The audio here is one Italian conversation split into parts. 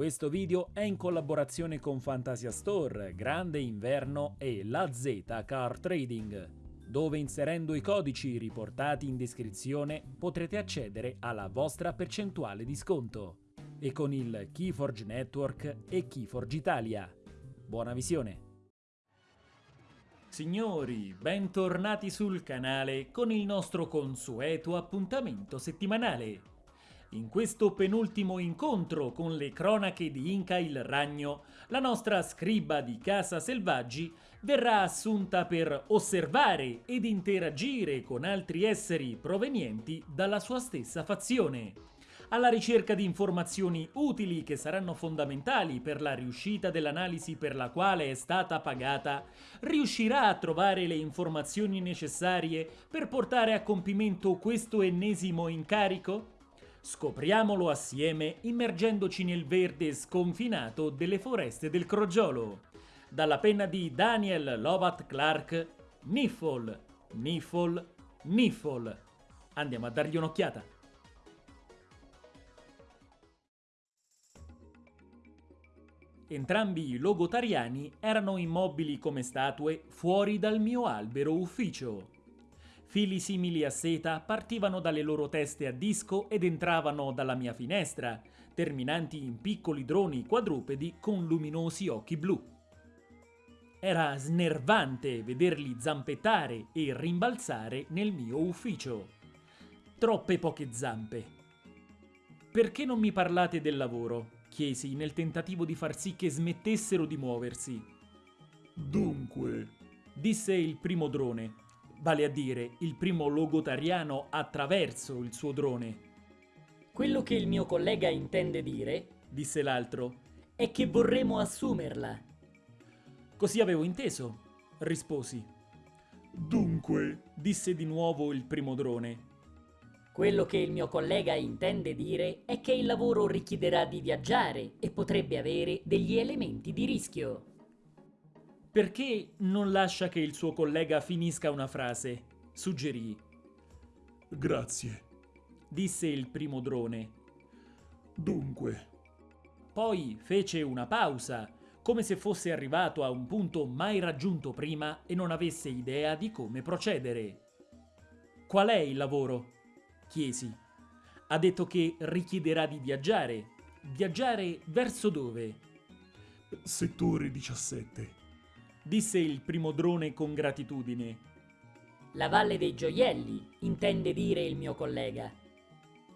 Questo video è in collaborazione con Fantasia Store, Grande Inverno e La Z Car Trading, dove inserendo i codici riportati in descrizione potrete accedere alla vostra percentuale di sconto e con il Keyforge Network e Keyforge Italia. Buona visione! Signori, bentornati sul canale con il nostro consueto appuntamento settimanale. In questo penultimo incontro con le cronache di Inca il Ragno, la nostra scriba di Casa Selvaggi verrà assunta per osservare ed interagire con altri esseri provenienti dalla sua stessa fazione alla ricerca di informazioni utili che saranno fondamentali per la riuscita dell'analisi per la quale è stata pagata, riuscirà a trovare le informazioni necessarie per portare a compimento questo ennesimo incarico? Scopriamolo assieme immergendoci nel verde sconfinato delle foreste del Crogiolo. Dalla penna di Daniel Lovat Clark, Niffle, Niffle, Niffle. Andiamo a dargli un'occhiata. Entrambi i logotariani erano immobili come statue fuori dal mio albero ufficio. Fili simili a seta partivano dalle loro teste a disco ed entravano dalla mia finestra, terminanti in piccoli droni quadrupedi con luminosi occhi blu. Era snervante vederli zampettare e rimbalzare nel mio ufficio. Troppe poche zampe. Perché non mi parlate del lavoro? chiesi nel tentativo di far sì che smettessero di muoversi. Dunque, disse il primo drone, vale a dire il primo logotariano attraverso il suo drone. Quello che il mio collega intende dire, disse l'altro, è che vorremmo assumerla. Così avevo inteso, risposi. Dunque, disse di nuovo il primo drone, quello che il mio collega intende dire è che il lavoro richiederà di viaggiare e potrebbe avere degli elementi di rischio. Perché non lascia che il suo collega finisca una frase? Suggerì. Grazie, disse il primo drone. Dunque. Poi fece una pausa, come se fosse arrivato a un punto mai raggiunto prima e non avesse idea di come procedere. Qual è il lavoro? chiesi. Ha detto che richiederà di viaggiare. Viaggiare verso dove? Settore 17. Disse il primo drone con gratitudine. La Valle dei Gioielli, intende dire il mio collega.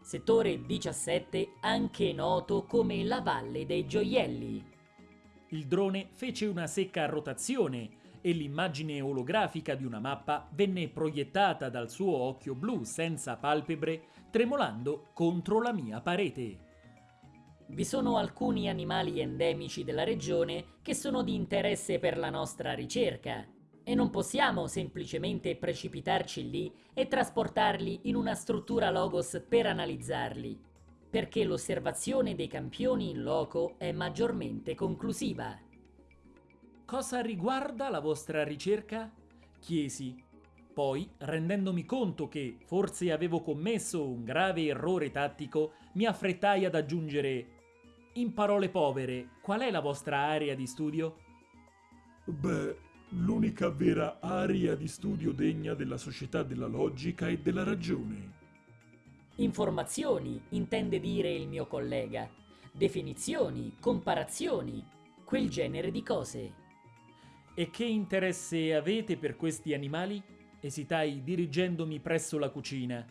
Settore 17, anche noto come la Valle dei Gioielli. Il drone fece una secca rotazione e l'immagine olografica di una mappa venne proiettata dal suo occhio blu senza palpebre tremolando contro la mia parete. Vi sono alcuni animali endemici della regione che sono di interesse per la nostra ricerca e non possiamo semplicemente precipitarci lì e trasportarli in una struttura Logos per analizzarli, perché l'osservazione dei campioni in loco è maggiormente conclusiva. Cosa riguarda la vostra ricerca? chiesi. Poi, rendendomi conto che forse avevo commesso un grave errore tattico, mi affrettai ad aggiungere In parole povere, qual è la vostra area di studio? Beh, l'unica vera area di studio degna della società della logica e della ragione. Informazioni, intende dire il mio collega. Definizioni, comparazioni, quel genere di cose. E che interesse avete per questi animali? Esitai dirigendomi presso la cucina.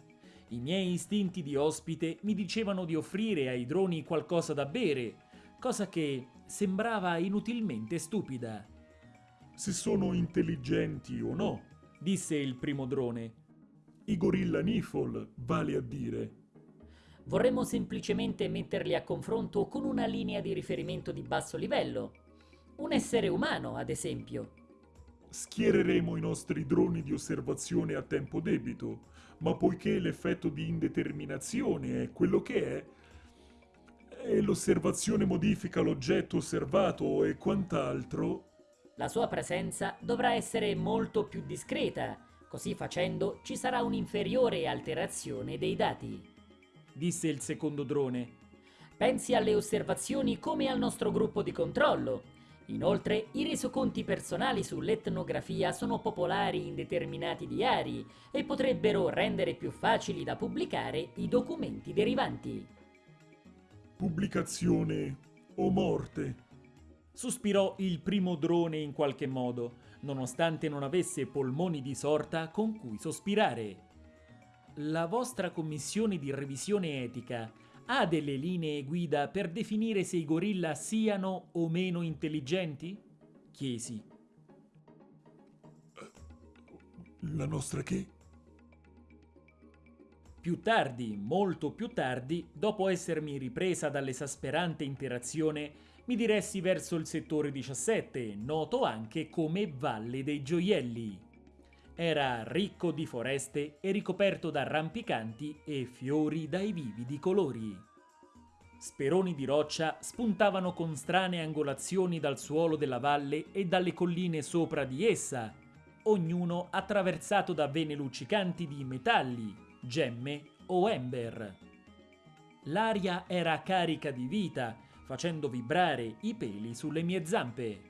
I miei istinti di ospite mi dicevano di offrire ai droni qualcosa da bere, cosa che sembrava inutilmente stupida. Se sono intelligenti o no, disse il primo drone. I gorilla Nifol, vale a dire. Vorremmo semplicemente metterli a confronto con una linea di riferimento di basso livello, un essere umano, ad esempio. Schiereremo i nostri droni di osservazione a tempo debito, ma poiché l'effetto di indeterminazione è quello che è, e l'osservazione modifica l'oggetto osservato e quant'altro... La sua presenza dovrà essere molto più discreta, così facendo ci sarà un'inferiore alterazione dei dati. Disse il secondo drone. Pensi alle osservazioni come al nostro gruppo di controllo. Inoltre, i resoconti personali sull'etnografia sono popolari in determinati diari e potrebbero rendere più facili da pubblicare i documenti derivanti. Pubblicazione o morte. Sospirò il primo drone in qualche modo, nonostante non avesse polmoni di sorta con cui sospirare. La vostra commissione di revisione etica ha delle linee guida per definire se i gorilla siano o meno intelligenti? Chiesi. La nostra che? Più tardi, molto più tardi, dopo essermi ripresa dall'esasperante interazione, mi diressi verso il settore 17, noto anche come Valle dei Gioielli. Era ricco di foreste e ricoperto da rampicanti e fiori dai vividi colori. Speroni di roccia spuntavano con strane angolazioni dal suolo della valle e dalle colline sopra di essa, ognuno attraversato da vene luccicanti di metalli, gemme o ember. L'aria era carica di vita, facendo vibrare i peli sulle mie zampe.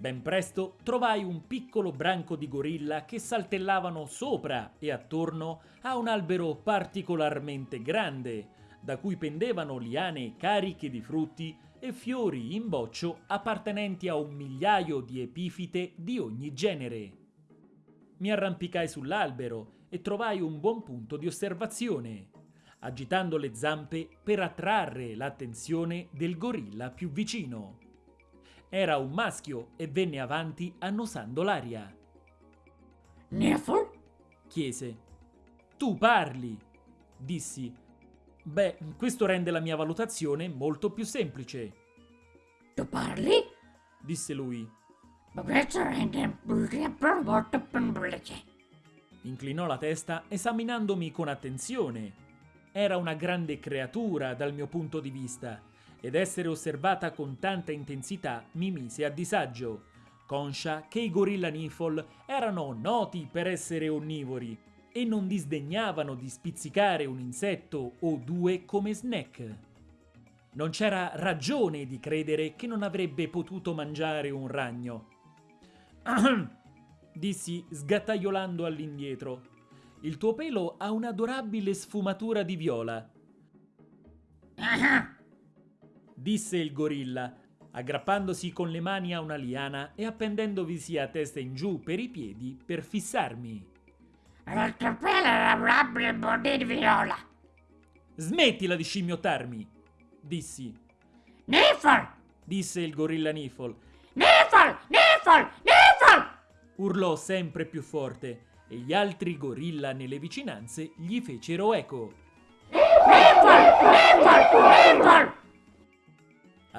Ben presto trovai un piccolo branco di gorilla che saltellavano sopra e attorno a un albero particolarmente grande, da cui pendevano liane cariche di frutti e fiori in boccio appartenenti a un migliaio di epifite di ogni genere. Mi arrampicai sull'albero e trovai un buon punto di osservazione, agitando le zampe per attrarre l'attenzione del gorilla più vicino. Era un maschio e venne avanti annusando l'aria. Neffel? Chiese. Tu parli, dissi. Beh, questo rende la mia valutazione molto più semplice, Tu parli? disse lui. Ma questo rende molto semplice. Inclinò la testa esaminandomi con attenzione. Era una grande creatura dal mio punto di vista ed essere osservata con tanta intensità mi mise a disagio, conscia che i gorilla Nifol erano noti per essere onnivori e non disdegnavano di spizzicare un insetto o due come snack. Non c'era ragione di credere che non avrebbe potuto mangiare un ragno. Dissi sgattaiolando all'indietro. Il tuo pelo ha un'adorabile sfumatura di viola. disse il gorilla, aggrappandosi con le mani a una liana e appendendovisi a testa in giù per i piedi per fissarmi. È adorabile body di viola. Smettila di scimmiottarmi, dissi. Neffel! Disse il gorilla Nifol. Neffel! Neffel! Neffel! Urlò sempre più forte e gli altri gorilla nelle vicinanze gli fecero eco. Neffel! Neffel! Neffel!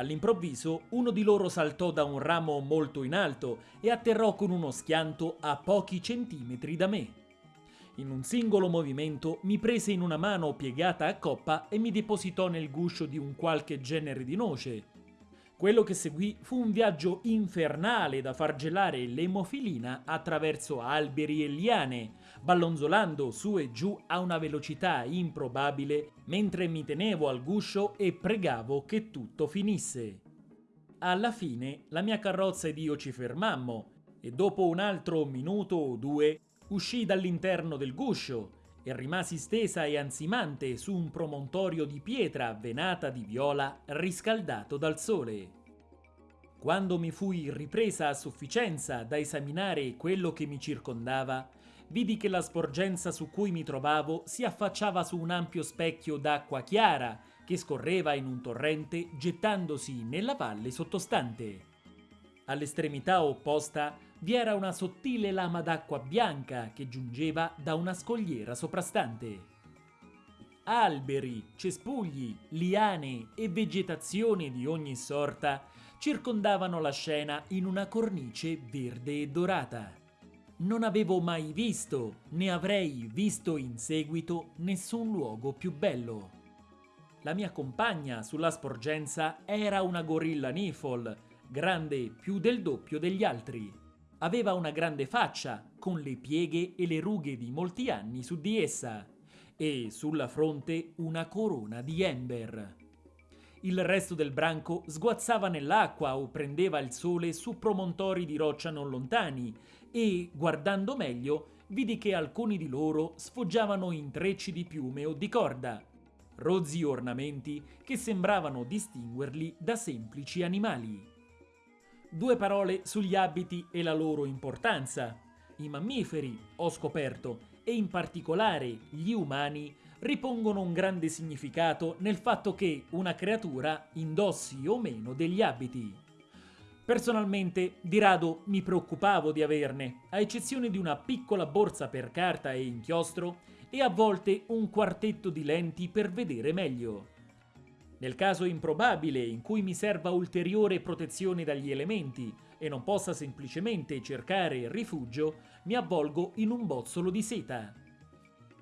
All'improvviso uno di loro saltò da un ramo molto in alto e atterrò con uno schianto a pochi centimetri da me. In un singolo movimento mi prese in una mano piegata a coppa e mi depositò nel guscio di un qualche genere di noce. Quello che seguì fu un viaggio infernale da far gelare l'emofilina attraverso alberi e liane, ballonzolando su e giù a una velocità improbabile mentre mi tenevo al guscio e pregavo che tutto finisse. Alla fine la mia carrozza ed io ci fermammo e dopo un altro minuto o due uscii dall'interno del guscio e rimasi stesa e ansimante su un promontorio di pietra venata di viola riscaldato dal sole. Quando mi fui ripresa a sufficienza da esaminare quello che mi circondava, vidi che la sporgenza su cui mi trovavo si affacciava su un ampio specchio d'acqua chiara che scorreva in un torrente gettandosi nella valle sottostante. All'estremità opposta vi era una sottile lama d'acqua bianca che giungeva da una scogliera soprastante. Alberi, cespugli, liane e vegetazione di ogni sorta circondavano la scena in una cornice verde e dorata. Non avevo mai visto, né avrei visto in seguito, nessun luogo più bello. La mia compagna sulla sporgenza era una gorilla Nifol, grande più del doppio degli altri. Aveva una grande faccia, con le pieghe e le rughe di molti anni su di essa, e sulla fronte una corona di ember. Il resto del branco sguazzava nell'acqua o prendeva il sole su promontori di roccia non lontani e, guardando meglio, vidi che alcuni di loro sfoggiavano intrecci di piume o di corda, rozzi ornamenti che sembravano distinguerli da semplici animali. Due parole sugli abiti e la loro importanza. I mammiferi, ho scoperto, e in particolare gli umani, ripongono un grande significato nel fatto che una creatura indossi o meno degli abiti. Personalmente, di rado mi preoccupavo di averne, a eccezione di una piccola borsa per carta e inchiostro e a volte un quartetto di lenti per vedere meglio. Nel caso improbabile in cui mi serva ulteriore protezione dagli elementi e non possa semplicemente cercare rifugio, mi avvolgo in un bozzolo di seta.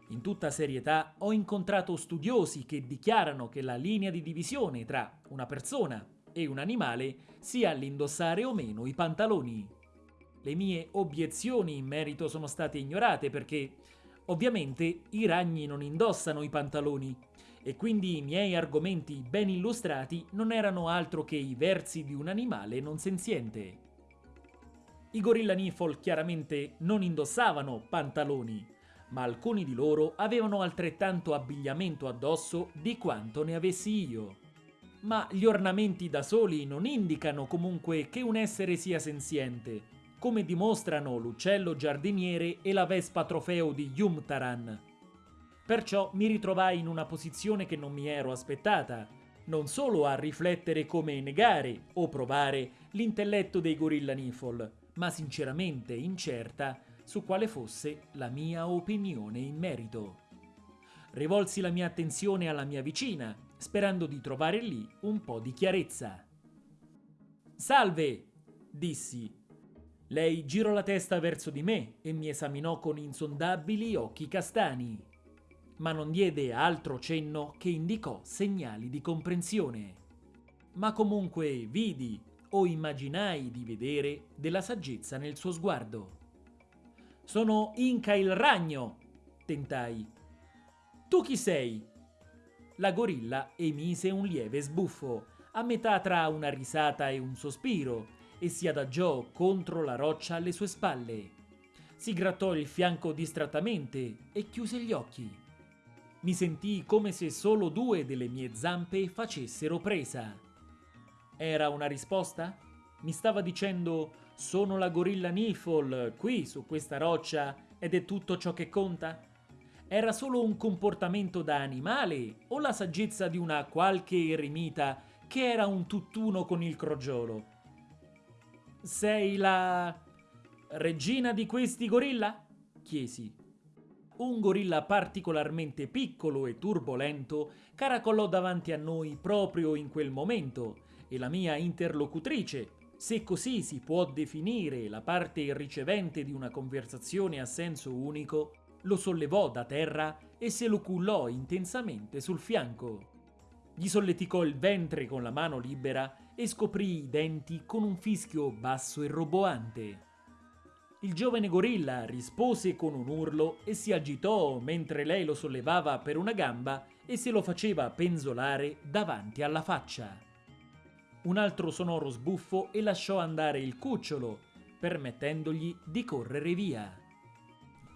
In tutta serietà ho incontrato studiosi che dichiarano che la linea di divisione tra una persona e un animale sia l'indossare o meno i pantaloni. Le mie obiezioni in merito sono state ignorate perché ovviamente i ragni non indossano i pantaloni e quindi i miei argomenti ben illustrati non erano altro che i versi di un animale non senziente. I gorilla Nifol chiaramente non indossavano pantaloni, ma alcuni di loro avevano altrettanto abbigliamento addosso di quanto ne avessi io ma gli ornamenti da soli non indicano comunque che un essere sia senziente, come dimostrano l'uccello giardiniere e la vespa trofeo di Yumtaran. Perciò mi ritrovai in una posizione che non mi ero aspettata, non solo a riflettere come negare o provare l'intelletto dei gorilla Nifol, ma sinceramente incerta su quale fosse la mia opinione in merito. Rivolsi la mia attenzione alla mia vicina, sperando di trovare lì un po' di chiarezza. Salve! dissi. Lei girò la testa verso di me e mi esaminò con insondabili occhi castani, ma non diede altro cenno che indicò segnali di comprensione. Ma comunque vidi o immaginai di vedere della saggezza nel suo sguardo. Sono Inca il ragno, tentai. Tu chi sei? La gorilla emise un lieve sbuffo, a metà tra una risata e un sospiro, e si adagiò contro la roccia alle sue spalle. Si grattò il fianco distrattamente e chiuse gli occhi. Mi sentii come se solo due delle mie zampe facessero presa. Era una risposta? Mi stava dicendo sono la gorilla Nifol qui su questa roccia ed è tutto ciò che conta? Era solo un comportamento da animale o la saggezza di una qualche eremita che era un tutt'uno con il crogiolo? Sei la regina di questi gorilla? chiesi. Un gorilla particolarmente piccolo e turbolento caracolò davanti a noi proprio in quel momento e la mia interlocutrice, se così si può definire la parte ricevente di una conversazione a senso unico, lo sollevò da terra e se lo cullò intensamente sul fianco. Gli solleticò il ventre con la mano libera e scoprì i denti con un fischio basso e roboante. Il giovane gorilla rispose con un urlo e si agitò mentre lei lo sollevava per una gamba e se lo faceva penzolare davanti alla faccia. Un altro sonoro sbuffo e lasciò andare il cucciolo, permettendogli di correre via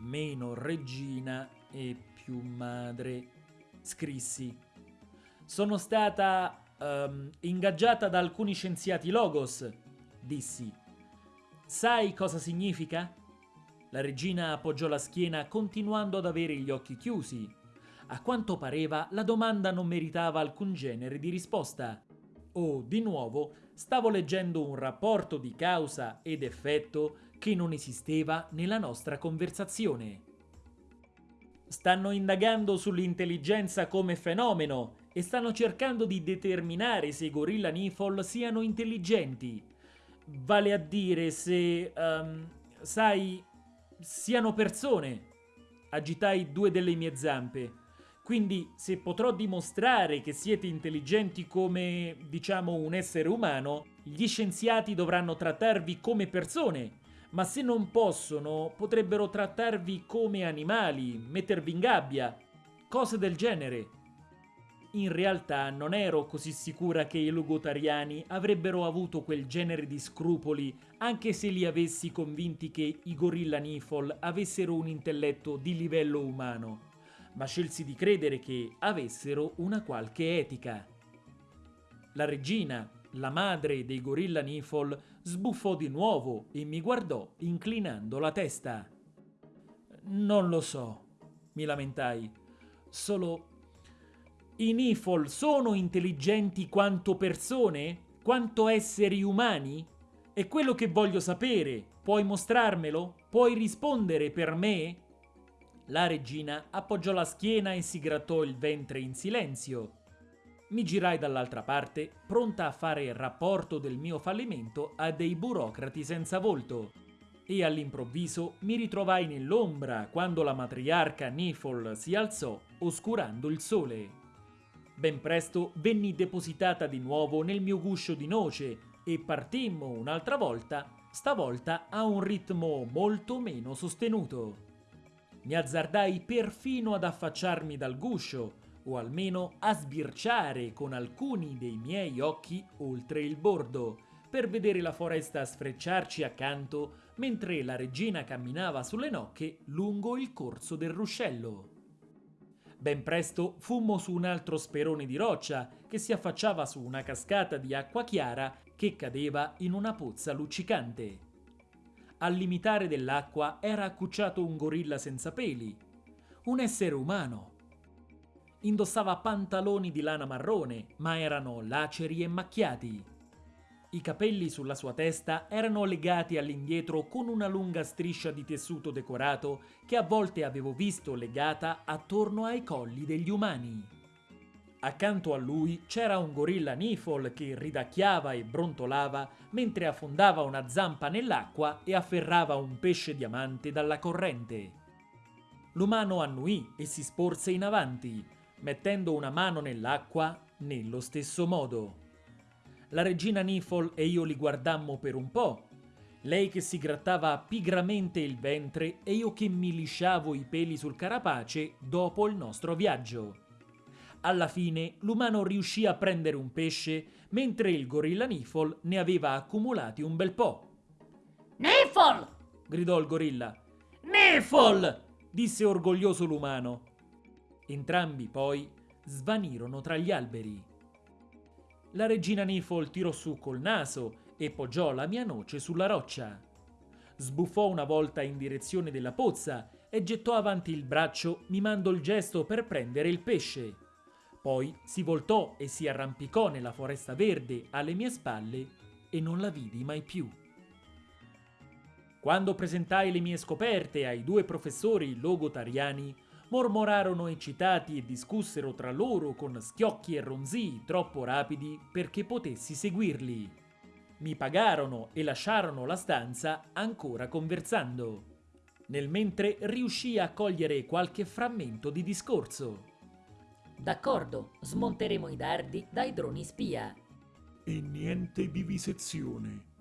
meno regina e più madre, scrissi. Sono stata um, ingaggiata da alcuni scienziati Logos, dissi. Sai cosa significa? La regina appoggiò la schiena continuando ad avere gli occhi chiusi. A quanto pareva la domanda non meritava alcun genere di risposta. Oh, di nuovo, stavo leggendo un rapporto di causa ed effetto che non esisteva nella nostra conversazione. Stanno indagando sull'intelligenza come fenomeno e stanno cercando di determinare se i gorilla Nifol siano intelligenti. Vale a dire se, um, sai, siano persone. Agitai due delle mie zampe. Quindi, se potrò dimostrare che siete intelligenti come, diciamo, un essere umano, gli scienziati dovranno trattarvi come persone ma se non possono, potrebbero trattarvi come animali, mettervi in gabbia, cose del genere. in realtà non ero così sicura che i logotariani avrebbero avuto quel genere di scrupoli anche se li avessi convinti che i gorilla Nifol avessero un intelletto di livello umano, ma scelsi di credere che avessero una qualche etica. La regina, la madre dei gorilla Nifol, sbuffò di nuovo e mi guardò inclinando la testa. Non lo so, mi lamentai. Solo i Nifol sono intelligenti quanto persone? Quanto esseri umani? È quello che voglio sapere. Puoi mostrarmelo? Puoi rispondere per me? La regina appoggiò la schiena e si grattò il ventre in silenzio. Mi girai dall'altra parte, pronta a fare rapporto del mio fallimento a dei burocrati senza volto. E all'improvviso mi ritrovai nell'ombra quando la matriarca Nifol si alzò, oscurando il sole. Ben presto venni depositata di nuovo nel mio guscio di noce e partimmo un'altra volta, stavolta a un ritmo molto meno sostenuto. Mi azzardai perfino ad affacciarmi dal guscio, o almeno a sbirciare con alcuni dei miei occhi oltre il bordo, per vedere la foresta sfrecciarci accanto mentre la regina camminava sulle nocche lungo il corso del ruscello. Ben presto fummo su un altro sperone di roccia che si affacciava su una cascata di acqua chiara che cadeva in una pozza luccicante. Al limitare dell'acqua era accucciato un gorilla senza peli, un essere umano. Indossava pantaloni di lana marrone, ma erano laceri e macchiati. I capelli sulla sua testa erano legati all'indietro con una lunga striscia di tessuto decorato che a volte avevo visto legata attorno ai colli degli umani. Accanto a lui c'era un gorilla Nifol che ridacchiava e brontolava mentre affondava una zampa nell'acqua e afferrava un pesce diamante dalla corrente. L'umano annuì e si sporse in avanti, mettendo una mano nell'acqua nello stesso modo. La regina Nifol e io li guardammo per un po'. Lei che si grattava pigramente il ventre e io che mi lisciavo i peli sul carapace dopo il nostro viaggio. Alla fine l'umano riuscì a prendere un pesce, mentre il gorilla Nifol ne aveva accumulati un bel po'. Nifol! gridò il gorilla. Nifol! disse orgoglioso l'umano. Entrambi poi svanirono tra gli alberi. La regina Nifol tirò su col naso e poggiò la mia noce sulla roccia. Sbuffò una volta in direzione della pozza e gettò avanti il braccio mimando il gesto per prendere il pesce. Poi si voltò e si arrampicò nella foresta verde alle mie spalle e non la vidi mai più. Quando presentai le mie scoperte ai due professori logotariani, mormorarono eccitati e discussero tra loro con schiocchi e ronzii troppo rapidi perché potessi seguirli. Mi pagarono e lasciarono la stanza ancora conversando. Nel mentre riuscii a cogliere qualche frammento di discorso. D'accordo, smonteremo i dardi dai droni spia. E niente vivisezione.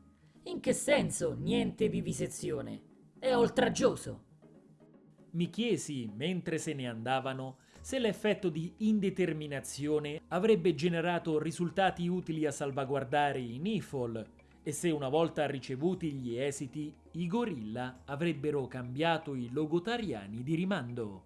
In che senso niente vivisezione? È oltraggioso. Mi chiesi, mentre se ne andavano, se l'effetto di indeterminazione avrebbe generato risultati utili a salvaguardare i Nifol e se una volta ricevuti gli esiti i gorilla avrebbero cambiato i logotariani di rimando.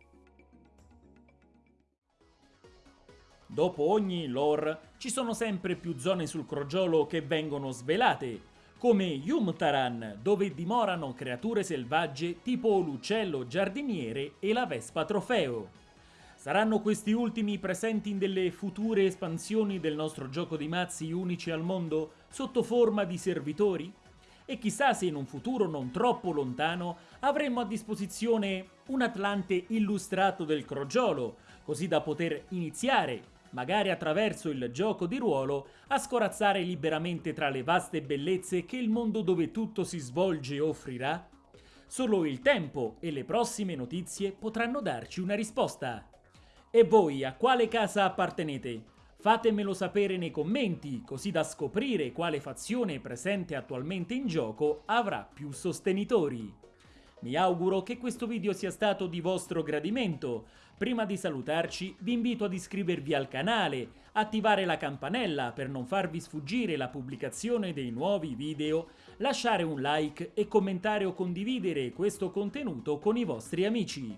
Dopo ogni lore ci sono sempre più zone sul crogiolo che vengono svelate come Yumtaran, dove dimorano creature selvagge tipo l'uccello giardiniere e la vespa trofeo. Saranno questi ultimi presenti in delle future espansioni del nostro gioco di mazzi unici al mondo sotto forma di servitori? E chissà se in un futuro non troppo lontano avremo a disposizione un Atlante illustrato del crogiolo, così da poter iniziare magari attraverso il gioco di ruolo, a scorazzare liberamente tra le vaste bellezze che il mondo dove tutto si svolge offrirà? Solo il tempo e le prossime notizie potranno darci una risposta. E voi a quale casa appartenete? Fatemelo sapere nei commenti, così da scoprire quale fazione presente attualmente in gioco avrà più sostenitori. Mi auguro che questo video sia stato di vostro gradimento. Prima di salutarci vi invito ad iscrivervi al canale, attivare la campanella per non farvi sfuggire la pubblicazione dei nuovi video, lasciare un like e commentare o condividere questo contenuto con i vostri amici.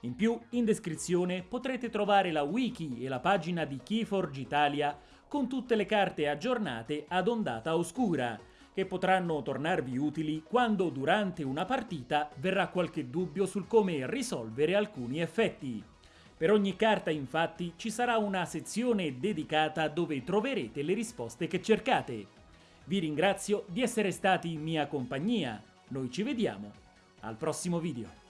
In più, in descrizione potrete trovare la wiki e la pagina di Keyforge Italia con tutte le carte aggiornate ad ondata oscura, che potranno tornarvi utili quando durante una partita verrà qualche dubbio sul come risolvere alcuni effetti. Per ogni carta infatti ci sarà una sezione dedicata dove troverete le risposte che cercate. Vi ringrazio di essere stati in mia compagnia, noi ci vediamo al prossimo video.